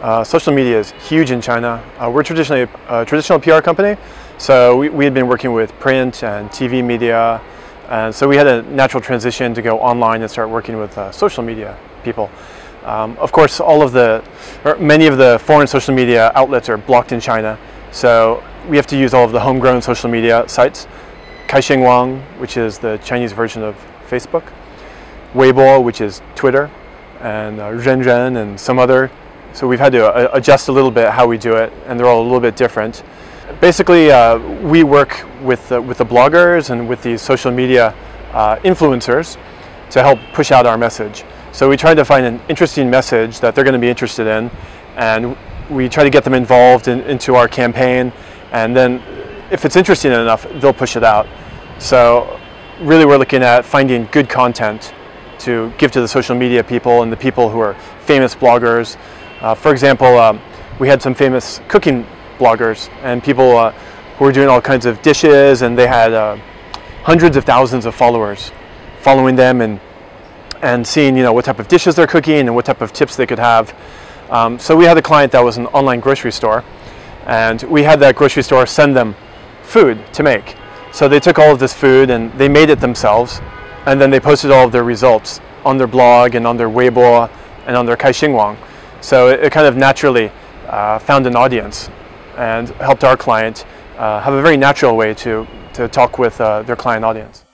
Uh, social media is huge in China. Uh, we're traditionally a, a, traditional PR company, so we, we had been working with print and TV media, and so we had a natural transition to go online and start working with uh, social media people. Um, of course, all of the, many of the foreign social media outlets are blocked in China, so we have to use all of the homegrown social media sites. Kaixin Wang, which is the Chinese version of Facebook, Weibo, which is Twitter, and uh, Renren and some other so we've had to uh, adjust a little bit how we do it, and they're all a little bit different. Basically, uh, we work with, uh, with the bloggers and with these social media uh, influencers to help push out our message. So we try to find an interesting message that they're going to be interested in, and we try to get them involved in, into our campaign, and then if it's interesting enough, they'll push it out. So really we're looking at finding good content to give to the social media people and the people who are famous bloggers uh, for example, um, we had some famous cooking bloggers and people uh, who were doing all kinds of dishes and they had uh, hundreds of thousands of followers following them and, and seeing you know, what type of dishes they're cooking and what type of tips they could have. Um, so we had a client that was an online grocery store and we had that grocery store send them food to make. So they took all of this food and they made it themselves and then they posted all of their results on their blog and on their Weibo and on their Kaixin Wang. So it, it kind of naturally uh, found an audience and helped our client uh, have a very natural way to, to talk with uh, their client audience.